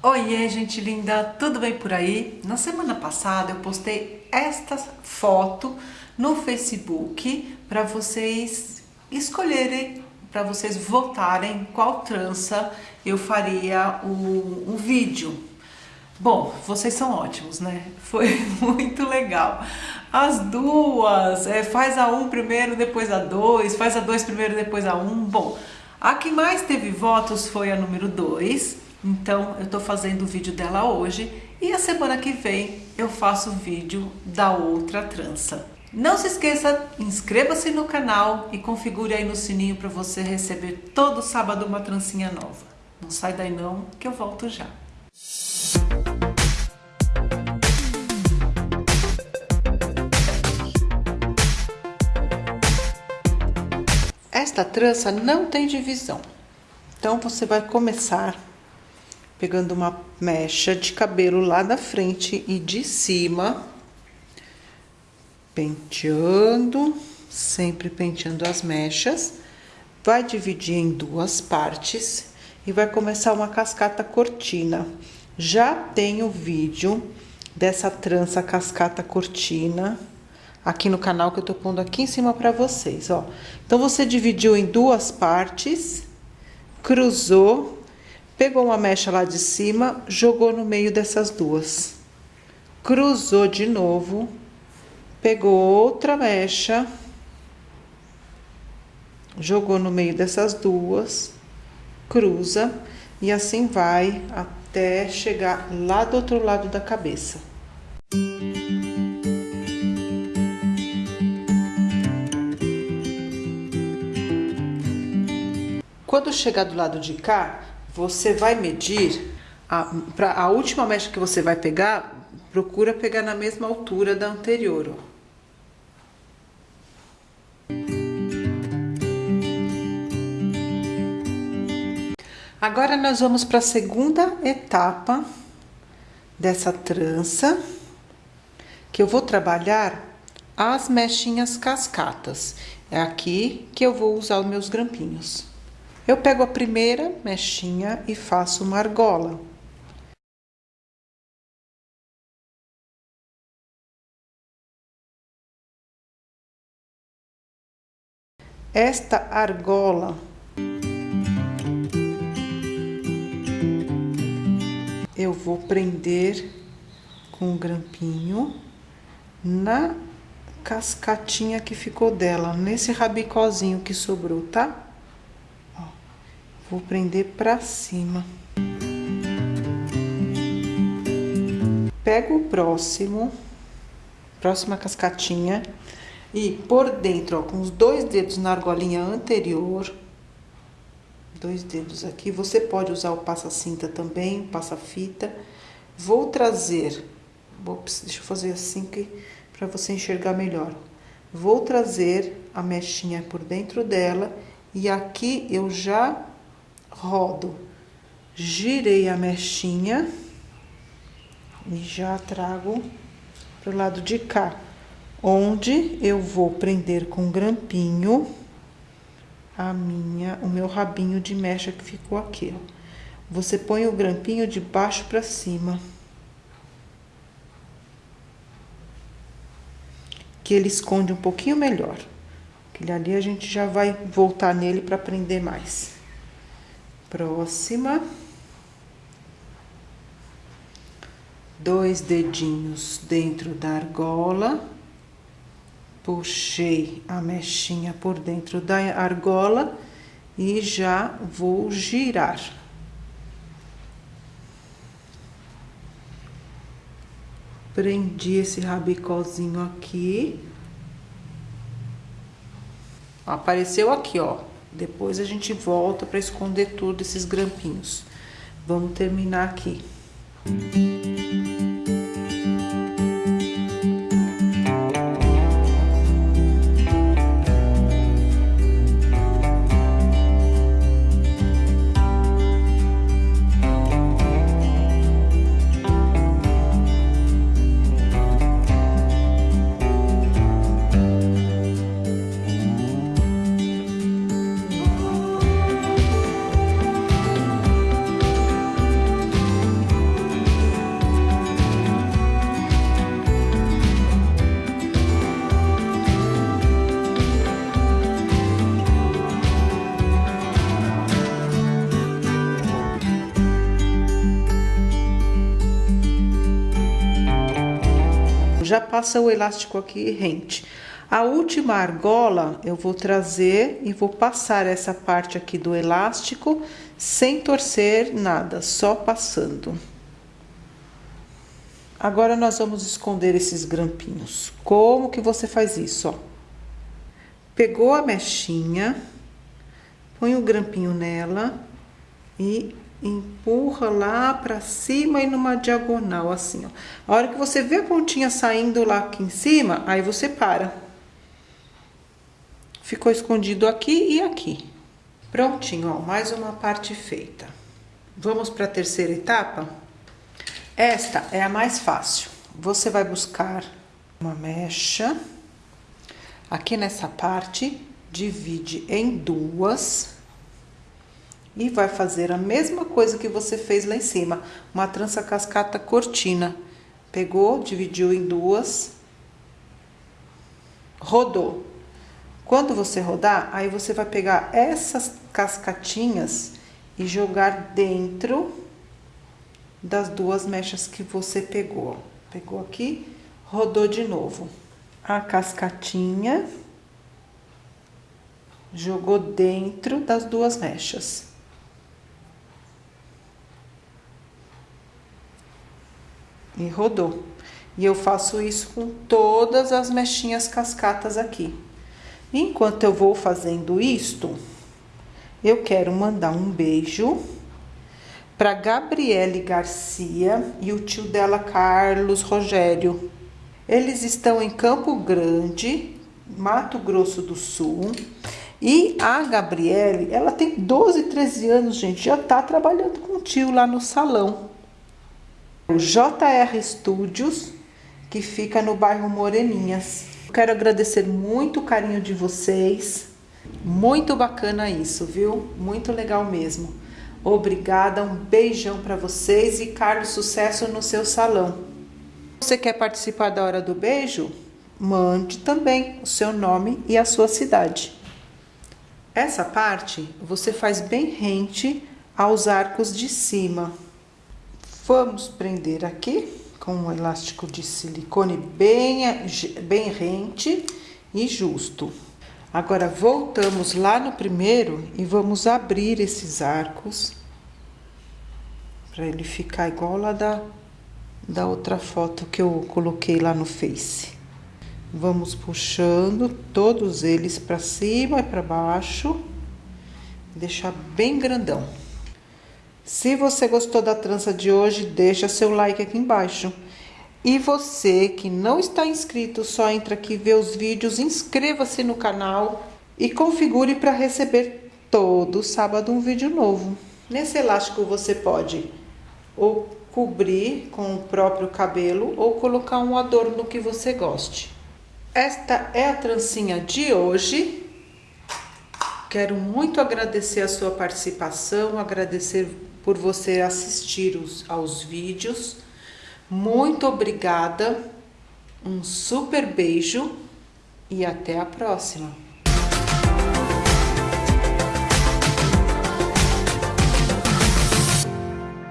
Oiê, gente linda, tudo bem por aí? Na semana passada eu postei esta foto no Facebook para vocês escolherem, para vocês votarem qual trança eu faria o, vídeo. Bom, vocês são ótimos, né? Foi muito legal. As duas, é, faz a um primeiro, depois a dois, faz a dois primeiro, depois a um. Bom, a que mais teve votos foi a número dois então eu tô fazendo o vídeo dela hoje e a semana que vem eu faço o vídeo da outra trança. Não se esqueça, inscreva-se no canal e configure aí no sininho para você receber todo sábado uma trancinha nova. Não sai daí não, que eu volto já. Esta trança não tem divisão. Então você vai começar pegando uma mecha de cabelo lá da frente e de cima, penteando, sempre penteando as mechas, vai dividir em duas partes e vai começar uma cascata cortina. Já tem o vídeo dessa trança cascata cortina aqui no canal que eu tô pondo aqui em cima para vocês, ó. Então, você dividiu em duas partes, cruzou Pegou uma mecha lá de cima, jogou no meio dessas duas. Cruzou de novo, pegou outra mecha, jogou no meio dessas duas, cruza e assim vai até chegar lá do outro lado da cabeça. Quando chegar do lado de cá, você vai medir, a, pra, a última mecha que você vai pegar, procura pegar na mesma altura da anterior, ó. Agora nós vamos para a segunda etapa dessa trança, que eu vou trabalhar as mechinhas cascatas. É aqui que eu vou usar os meus grampinhos. Eu pego a primeira mechinha e faço uma argola. Esta argola eu vou prender com um grampinho na cascatinha que ficou dela, nesse rabicozinho que sobrou, tá? Vou prender pra cima. Pego o próximo, próxima cascatinha, e por dentro, ó, com os dois dedos na argolinha anterior, dois dedos aqui, você pode usar o passa-cinta também, passa-fita. Vou trazer, ops, deixa eu fazer assim que para você enxergar melhor. Vou trazer a mechinha por dentro dela e aqui eu já rodo, girei a mechinha e já trago pro lado de cá, onde eu vou prender com grampinho a minha, o meu rabinho de mecha que ficou aqui, ó. Você põe o grampinho de baixo para cima. Que ele esconde um pouquinho melhor. Aquele ali a gente já vai voltar nele para prender mais. Próxima. Dois dedinhos dentro da argola. Puxei a mechinha por dentro da argola e já vou girar. Prendi esse rabicozinho aqui. Apareceu aqui, ó. Depois a gente volta para esconder tudo esses grampinhos. Vamos terminar aqui. Já passa o elástico aqui rente. A última argola eu vou trazer e vou passar essa parte aqui do elástico sem torcer nada, só passando. Agora nós vamos esconder esses grampinhos. Como que você faz isso, ó? Pegou a mechinha, põe o grampinho nela e empurra lá para cima e numa diagonal assim, ó. A hora que você vê a pontinha saindo lá aqui em cima, aí você para. Ficou escondido aqui e aqui. Prontinho, ó, mais uma parte feita. Vamos para a terceira etapa? Esta é a mais fácil. Você vai buscar uma mecha. Aqui nessa parte, divide em duas. E vai fazer a mesma coisa que você fez lá em cima. Uma trança cascata cortina. Pegou, dividiu em duas. Rodou. Quando você rodar, aí você vai pegar essas cascatinhas e jogar dentro das duas mechas que você pegou. Pegou aqui, rodou de novo. A cascatinha jogou dentro das duas mechas. E rodou. E eu faço isso com todas as mechinhas cascatas aqui. Enquanto eu vou fazendo isto, eu quero mandar um beijo para Gabriele Garcia e o tio dela, Carlos Rogério. Eles estão em Campo Grande, Mato Grosso do Sul. E a Gabriele, ela tem 12, 13 anos, gente, já tá trabalhando com o tio lá no salão. O JR Studios, que fica no bairro Moreninhas. Quero agradecer muito o carinho de vocês. Muito bacana isso, viu? Muito legal mesmo. Obrigada, um beijão para vocês e Carlos, sucesso no seu salão. Você quer participar da hora do beijo? Mande também o seu nome e a sua cidade. Essa parte você faz bem rente aos arcos de cima. Vamos prender aqui com um elástico de silicone bem, bem rente e justo. Agora, voltamos lá no primeiro e vamos abrir esses arcos para ele ficar igual lá da, da outra foto que eu coloquei lá no Face. Vamos puxando todos eles para cima e para baixo, deixar bem grandão. Se você gostou da trança de hoje, deixa seu like aqui embaixo. E você que não está inscrito, só entra aqui, vê os vídeos, inscreva-se no canal e configure para receber todo sábado um vídeo novo. Nesse elástico você pode ou cobrir com o próprio cabelo ou colocar um adorno que você goste. Esta é a trancinha de hoje. Quero muito agradecer a sua participação, agradecer por você assistir os, aos vídeos. Muito obrigada, um super beijo e até a próxima!